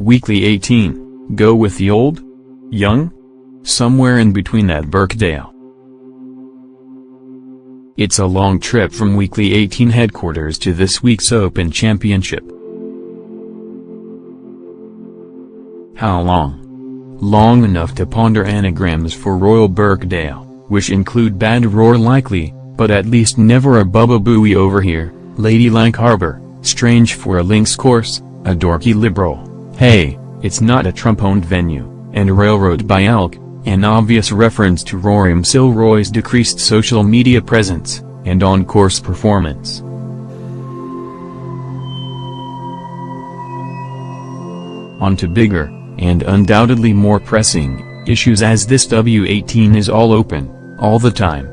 Weekly 18, go with the old? Young? Somewhere in between at Birkdale. It's a long trip from Weekly 18 headquarters to this week's Open Championship. How long? Long enough to ponder anagrams for Royal Birkdale, which include bad roar likely, but at least never a Bubba Booey over here, Ladylike Harbor, strange for a links course, a dorky liberal, hey, it's not a Trump-owned venue, and a Railroad by Elk, an obvious reference to Rory McIlroy's decreased social media presence, and on-course performance. On to bigger, and undoubtedly more pressing, issues as this W18 is all open, all the time.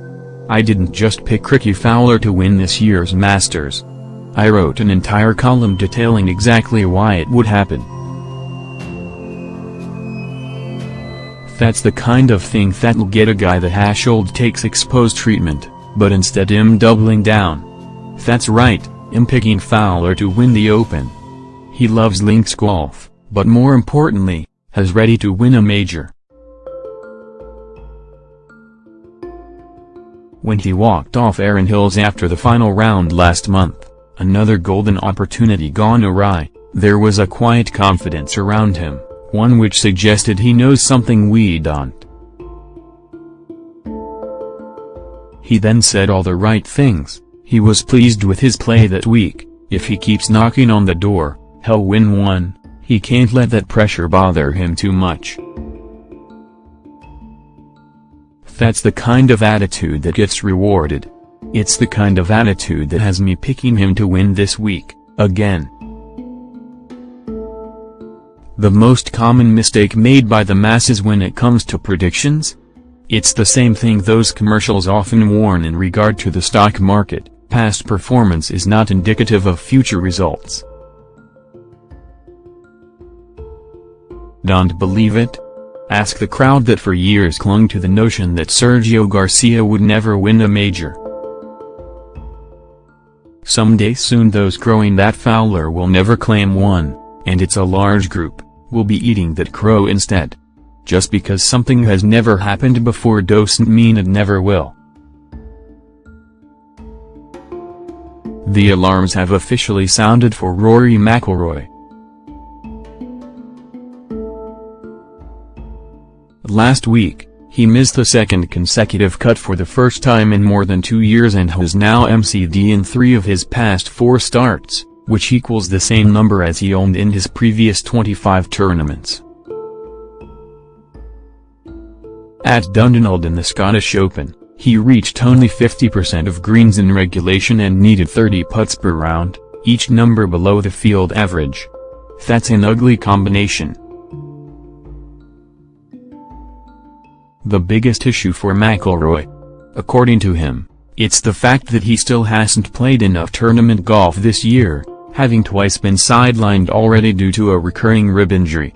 I didn't just pick Rickie Fowler to win this year's Masters. I wrote an entire column detailing exactly why it would happen. That's the kind of thing that'll get a guy the hashold takes exposed treatment, but instead him doubling down. That's right, him picking Fowler to win the Open. He loves links golf, but more importantly, has ready to win a major. When he walked off Erin Hills after the final round last month, another golden opportunity gone awry, there was a quiet confidence around him one which suggested he knows something we don't. He then said all the right things, he was pleased with his play that week, if he keeps knocking on the door, he'll win one, he can't let that pressure bother him too much. That's the kind of attitude that gets rewarded. It's the kind of attitude that has me picking him to win this week, again. The most common mistake made by the masses when it comes to predictions? It's the same thing those commercials often warn in regard to the stock market, past performance is not indicative of future results. Don't believe it? Ask the crowd that for years clung to the notion that Sergio Garcia would never win a major. Someday soon those growing that Fowler will never claim one, and it's a large group will be eating that crow instead. Just because something has never happened before doesn't mean it never will. The alarms have officially sounded for Rory McIlroy. Last week, he missed the second consecutive cut for the first time in more than two years and has now MCD in three of his past four starts which equals the same number as he owned in his previous 25 tournaments. At Dundonald in the Scottish Open, he reached only 50% of greens in regulation and needed 30 putts per round, each number below the field average. That's an ugly combination. The biggest issue for McIlroy. According to him, it's the fact that he still hasn't played enough tournament golf this year, having twice been sidelined already due to a recurring rib injury.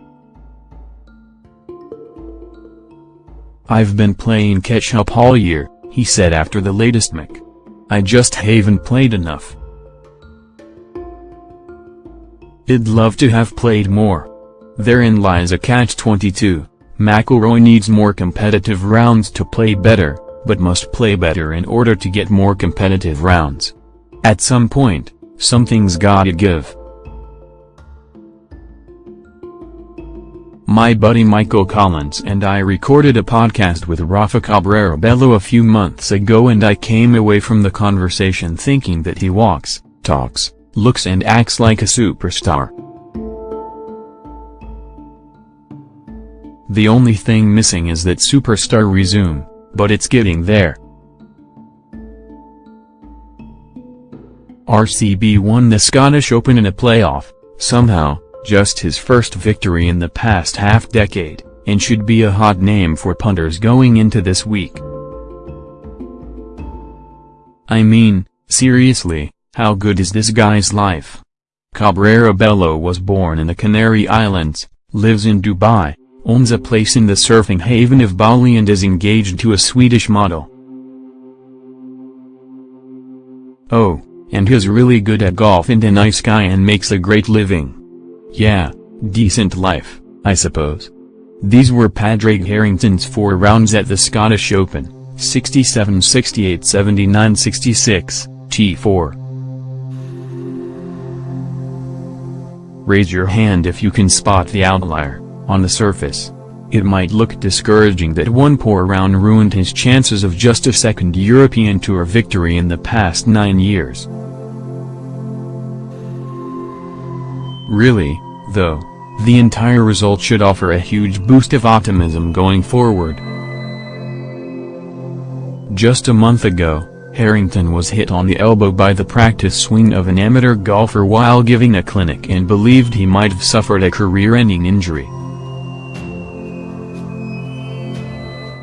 I've been playing catch-up all year, he said after the latest Mick. I just haven't played enough. I'd love to have played more. Therein lies a catch-22, McIlroy needs more competitive rounds to play better, but must play better in order to get more competitive rounds. At some point, Something's gotta give. My buddy Michael Collins and I recorded a podcast with Rafa Cabrera Bello a few months ago and I came away from the conversation thinking that he walks, talks, looks and acts like a superstar. The only thing missing is that superstar resume, but it's getting there. RCB won the Scottish Open in a playoff, somehow, just his first victory in the past half-decade, and should be a hot name for punters going into this week. I mean, seriously, how good is this guy's life? Cabrera Bello was born in the Canary Islands, lives in Dubai, owns a place in the surfing haven of Bali and is engaged to a Swedish model. Oh and he's really good at golf and a nice guy and makes a great living. Yeah, Decent life, I suppose. These were Padraig Harrington's four rounds at the Scottish Open, 67 68 79 66, T4. Raise your hand if you can spot the outlier, on the surface. It might look discouraging that one poor round ruined his chances of just a second European Tour victory in the past nine years. Really, though, the entire result should offer a huge boost of optimism going forward. Just a month ago, Harrington was hit on the elbow by the practice swing of an amateur golfer while giving a clinic and believed he might have suffered a career-ending injury.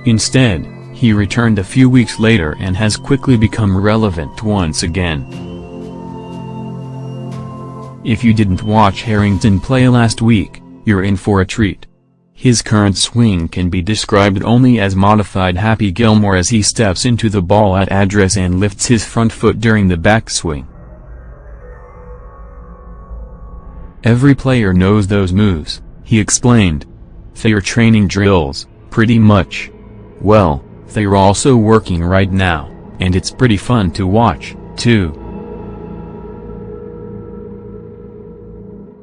Instead, he returned a few weeks later and has quickly become relevant once again. If you didn't watch Harrington play last week, you're in for a treat. His current swing can be described only as modified Happy Gilmore as he steps into the ball at address and lifts his front foot during the backswing. Every player knows those moves, he explained. They're training drills, pretty much. Well, they're also working right now, and it's pretty fun to watch, too.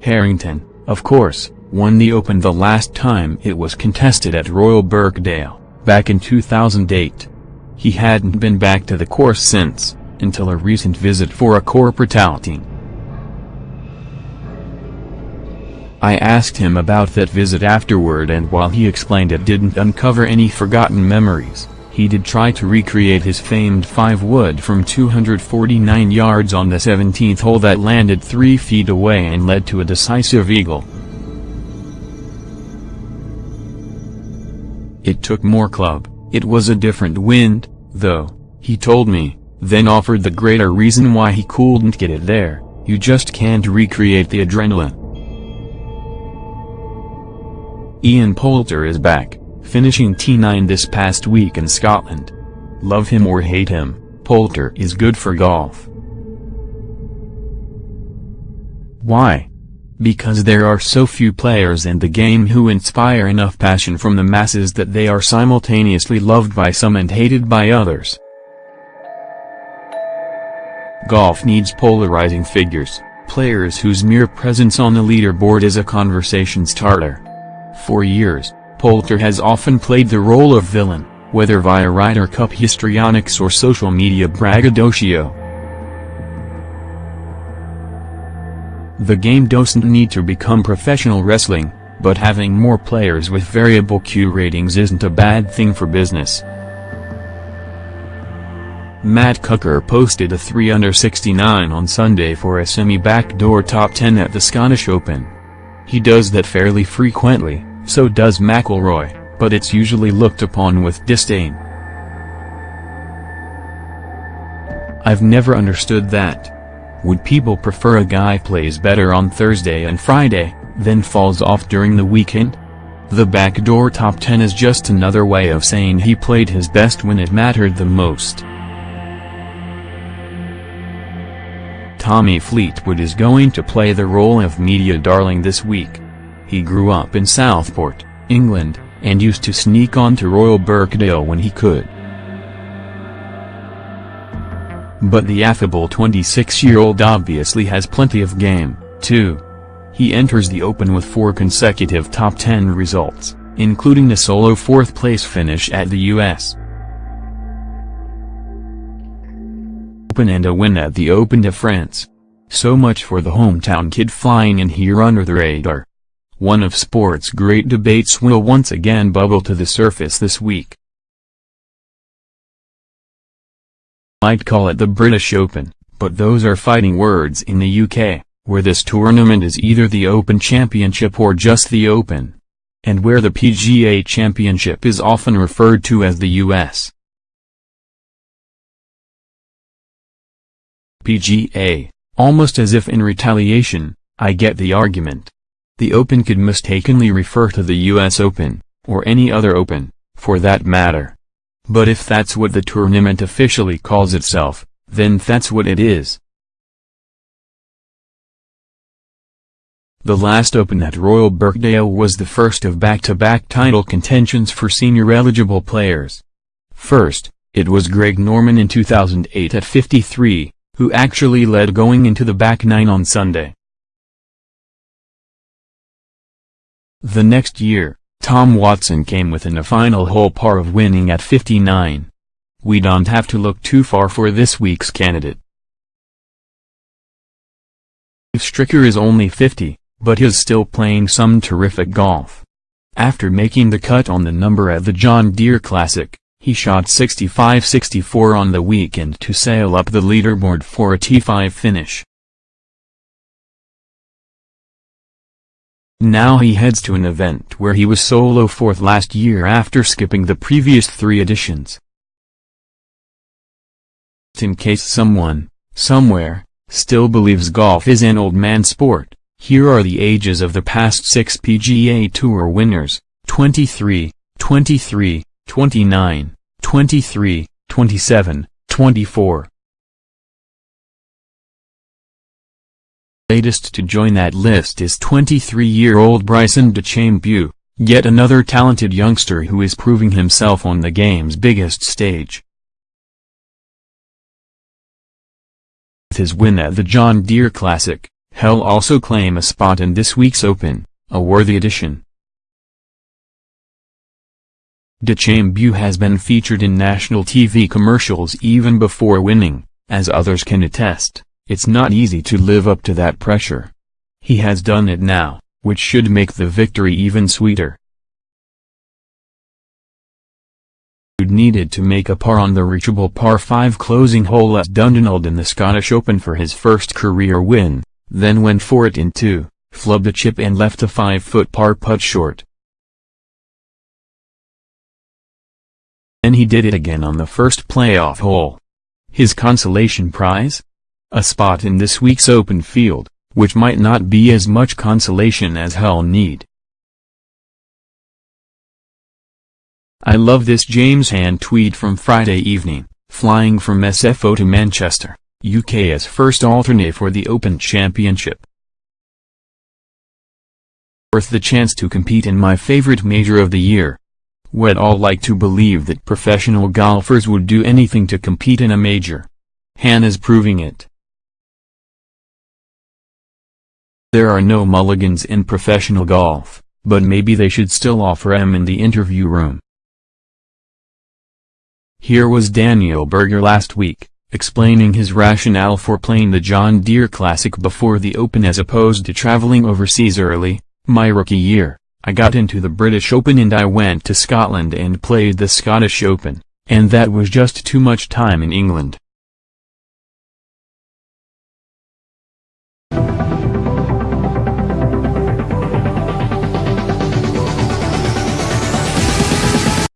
Harrington, of course, won the Open the last time it was contested at Royal Birkdale, back in 2008. He hadn't been back to the course since, until a recent visit for a corporate outing. I asked him about that visit afterward and while he explained it didn't uncover any forgotten memories, he did try to recreate his famed 5-wood from 249 yards on the 17th hole that landed 3 feet away and led to a decisive eagle. It took more club, it was a different wind, though, he told me, then offered the greater reason why he couldn't get it there, you just can't recreate the adrenaline. Ian Poulter is back, finishing T9 this past week in Scotland. Love him or hate him, Poulter is good for golf. Why? Because there are so few players in the game who inspire enough passion from the masses that they are simultaneously loved by some and hated by others. Golf needs polarizing figures, players whose mere presence on the leaderboard is a conversation starter. For years, Poulter has often played the role of villain, whether via Ryder Cup histrionics or social media braggadocio. The game doesn't need to become professional wrestling, but having more players with variable Q ratings isn't a bad thing for business. Matt Kuchar posted a 3 under 69 on Sunday for a semi-backdoor top 10 at the Scottish Open. He does that fairly frequently, so does McIlroy, but it's usually looked upon with disdain. I've never understood that. Would people prefer a guy plays better on Thursday and Friday, then falls off during the weekend? The backdoor top 10 is just another way of saying he played his best when it mattered the most. Tommy Fleetwood is going to play the role of media darling this week. He grew up in Southport, England, and used to sneak onto Royal Birkdale when he could. But the affable 26-year-old obviously has plenty of game, too. He enters the Open with four consecutive top 10 results, including a solo fourth-place finish at the U.S. Open and a win at the Open de France. So much for the hometown kid flying in here under the radar. One of sport's great debates will once again bubble to the surface this week. might call it the British Open, but those are fighting words in the UK, where this tournament is either the Open Championship or just the Open. And where the PGA Championship is often referred to as the US. PGA, almost as if in retaliation, I get the argument. The Open could mistakenly refer to the US Open, or any other Open, for that matter. But if that's what the tournament officially calls itself, then that's what it is. The last Open at Royal Birkdale was the first of back-to-back title contentions for senior-eligible players. First, it was Greg Norman in 2008 at 53, who actually led going into the back nine on Sunday. The next year, Tom Watson came within a final hole par of winning at 59. We don't have to look too far for this week's candidate. Stricker is only 50, but he's still playing some terrific golf. After making the cut on the number at the John Deere Classic, he shot 65-64 on the weekend to sail up the leaderboard for a T5 finish. Now he heads to an event where he was solo fourth last year after skipping the previous three editions. In case someone, somewhere, still believes golf is an old man sport, here are the ages of the past six PGA Tour winners, 23, 23, 29, 23, 27, 24. Latest to join that list is 23-year-old Bryson DeChambeau, yet another talented youngster who is proving himself on the game's biggest stage. With his win at the John Deere Classic, He'll also claim a spot in this week's Open, a worthy addition. DeChambeau has been featured in national TV commercials even before winning, as others can attest, it's not easy to live up to that pressure. He has done it now, which should make the victory even sweeter. needed to make a par on the reachable par 5 closing hole at Dundonald in the Scottish Open for his first career win, then went for it in two, flubbed a chip and left a 5-foot par putt short. Then he did it again on the first playoff hole. His consolation prize? A spot in this week's open field, which might not be as much consolation as he'll need. I love this James Hahn tweet from Friday evening, flying from SFO to Manchester. UK as first alternate for the Open Championship. Worth the chance to compete in my favorite major of the year. We'd all like to believe that professional golfers would do anything to compete in a major. Hahn's proving it. There are no mulligans in professional golf, but maybe they should still offer em in the interview room. Here was Daniel Berger last week explaining his rationale for playing the John Deere Classic before the Open as opposed to traveling overseas early, my rookie year, I got into the British Open and I went to Scotland and played the Scottish Open, and that was just too much time in England.